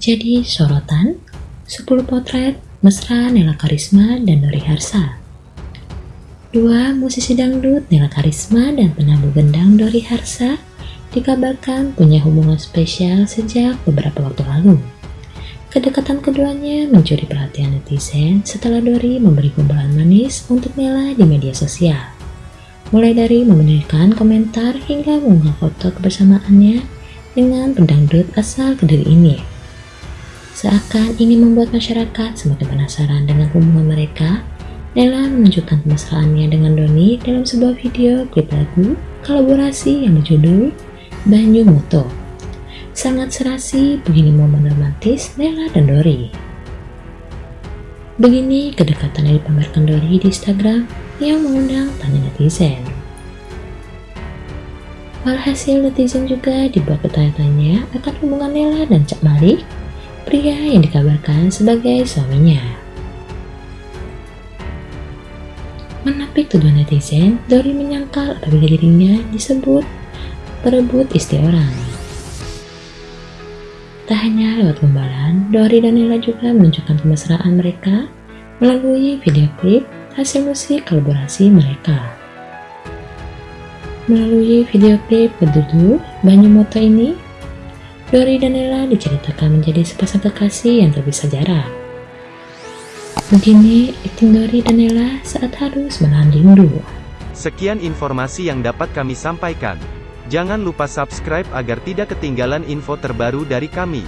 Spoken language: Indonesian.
Jadi sorotan 10 potret mesra Nela Karisma dan Dori Harsa. Dua musisi dangdut Nela Karisma dan penabuh gendang Dori Harsa dikabarkan punya hubungan spesial sejak beberapa waktu lalu. Kedekatan keduanya mencuri perhatian netizen setelah Dori memberi kumpulan manis untuk Nela di media sosial. Mulai dari memberikan komentar hingga mengunggah foto kebersamaannya dengan pendangdut asal Kediri ini. Seakan ingin membuat masyarakat semakin penasaran dengan hubungan mereka, Nela menunjukkan kemesraannya dengan Doni dalam sebuah video klip lagu kolaborasi yang berjudul Banyu Moto. Sangat serasi begini momen romantis Nela dan Dori. Begini kedekatan yang dipamerkan Dori di Instagram yang mengundang tanya netizen. Walhasil netizen juga dibuat bertanya-tanya akan hubungan Nela dan Cak Malik pria yang dikabarkan sebagai suaminya. Menapik tuduhan netizen, Dori menyangkal apabila dirinya disebut berebut istri orang. Tak hanya lewat gombalan, Dori dan Nela juga menunjukkan kemesraan mereka melalui video klip hasil musik kolaborasi mereka. Melalui video klip berjudul Banyu Moto ini, Dori dan Nela diceritakan menjadi sepasang kekasih yang terpisah jarak. Begini acting Dori dan Nela saat harus menahan rindu. Sekian informasi yang dapat kami sampaikan. Jangan lupa subscribe agar tidak ketinggalan info terbaru dari kami.